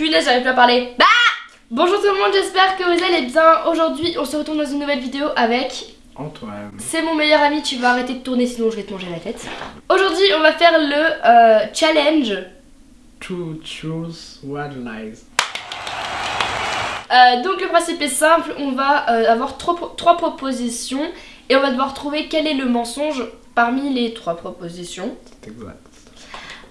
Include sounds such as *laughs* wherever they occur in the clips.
Punaise, j'arrive plus à parler. Bah Bonjour tout le monde, j'espère que vous allez bien. Aujourd'hui, on se retrouve dans une nouvelle vidéo avec... Antoine. C'est mon meilleur ami, tu vas arrêter de tourner sinon je vais te manger la tête. Aujourd'hui, on va faire le euh, challenge. Two truths, one lies. Euh, donc le principe est simple, on va euh, avoir trois, trois propositions et on va devoir trouver quel est le mensonge parmi les trois propositions. C'est exact.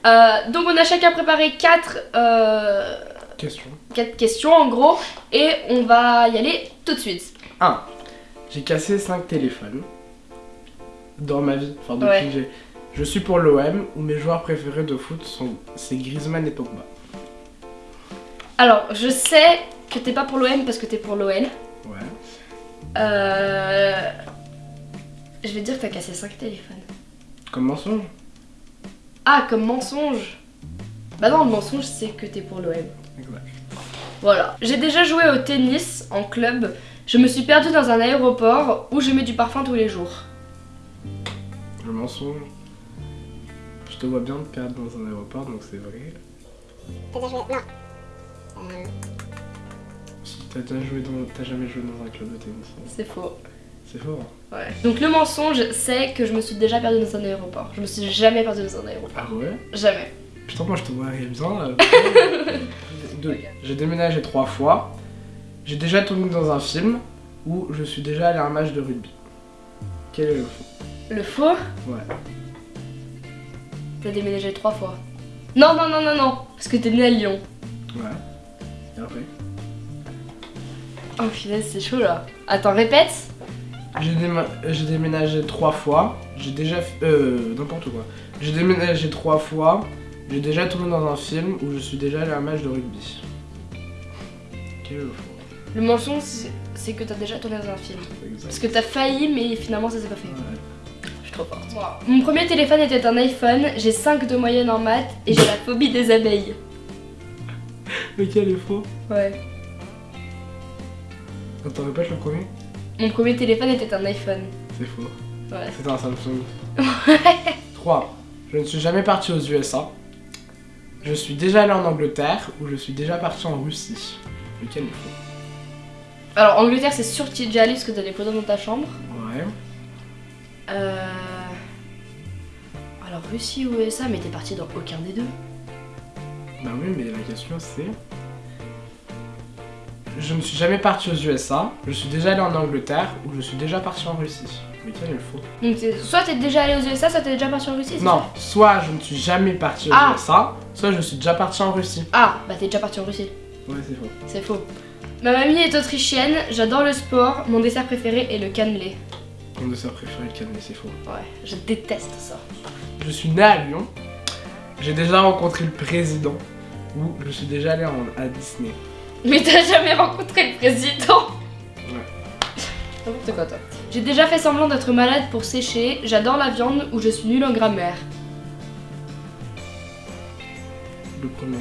Euh, donc on a chacun préparé quatre, euh, Question. quatre questions en gros et on va y aller tout de suite. 1. J'ai cassé 5 téléphones dans ma vie. Enfin, depuis Ouais. que j'ai. Je suis pour l'OM où mes joueurs préférés de foot sont c'est Griezmann et Pogba. Alors je sais que t'es pas pour l'OM parce que t'es pour l'OL. Ouais. Euh, je vais dire que t'as cassé 5 téléphones. Comme mensonge Ah comme mensonge Bah non le mensonge c'est que t'es pour l'OM. Exact. Voilà. J'ai déjà joué au tennis en club. Je me suis perdue dans un aéroport où je mets du parfum tous les jours. Le mensonge. Je te vois bien te perdre dans un aéroport donc c'est vrai. T'as déjà joué Non. Euh, t'as déjà joué dans. T'as jamais joué dans un club de tennis. hein. C'est faux. C'est fort. hein. Ouais. Donc le mensonge c'est que je me suis déjà perdue dans un aéroport. Je me suis jamais perdue dans un aéroport. Ah ouais? Jamais. Putain, moi je te vois là. *laughs* Deux. J'ai déménagé trois fois. J'ai déjà tourné dans un film où je suis déjà allé à un match de rugby. Quel est le faux? Le faux? Ouais. T'as déménagé trois fois. Non, non, non, non, non. Parce que t'es né à Lyon. Ouais. Et après Oh punaise, c'est chaud là. Attends, répète. J'ai déma- déménagé trois fois. J'ai déjà fait. Euh. N'importe quoi. J'ai déménagé trois fois. J'ai déjà tourné dans un film où je suis déjà allé à un match de rugby. Quel est le faux Le mensonge c'est- que t'as déjà tourné dans un film. Exact. Parce que t'as failli mais finalement ça s'est pas fait. Ouais. Je suis trop forte. Mon premier téléphone était un iPhone, j'ai 5 de moyenne en maths et j'ai la phobie des abeilles. Lequel est faux Ouais. Attends, répète le premier Mon premier téléphone était un iPhone. C'est faux. Ouais. C'était un Samsung. *laughs* 3. Je ne suis jamais parti aux USA. Je suis déjà allé en Angleterre ou je suis déjà parti en Russie. Lequel est faux? Alors Angleterre c'est sûr que tu es déjà allé parce que t'as des photos dans ta chambre. Ouais. Euh... Alors Russie ou USA mais t'es parti dans aucun des deux. Bah oui, mais la question c'est. Je ne suis jamais parti aux USA. Je suis déjà allé en Angleterre ou je suis déjà parti en Russie. Lequel est le faux Donc soit t'es déjà allé aux USA, soit t'es déjà parti en Russie. Non, soit je ne suis jamais parti aux Ah. USA, soit je suis déjà parti en Russie. Ah, bah t'es déjà parti en Russie. Ouais, c'est faux. C'est faux. Ma mamie est autrichienne, j'adore le sport, mon dessert préféré est le cannelé. Mon dessert préféré, le cannelé, c'est faux. Ouais, je déteste ça. Je suis né à Lyon. J'ai déjà rencontré le président. Ou je suis déjà allé à Disney. Mais t'as jamais rencontré le président. N'importe quoi toi. J'ai déjà fait semblant d'être malade pour sécher, j'adore la viande ou je suis nulle en grammaire. Le premier.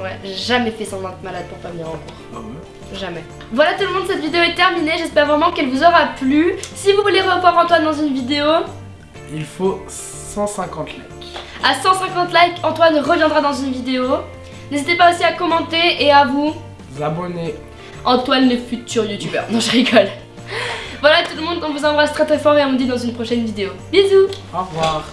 Ouais, j'ai jamais fait semblant d'être malade pour pas venir en cours. Ah ouais Jamais. Voilà tout le monde, cette vidéo est terminée, j'espère vraiment qu'elle vous aura plu. Si vous voulez revoir Antoine dans une vidéo, Il faut 150 likes. à 150 likes, Antoine reviendra dans une vidéo. N'hésitez pas aussi à commenter et à vous Vous abonnez. Antoine le futur youtubeur. Non, je rigole. Voilà tout le monde, on vous embrasse très très fort et on vous dit dans une prochaine vidéo. Bisous Au revoir.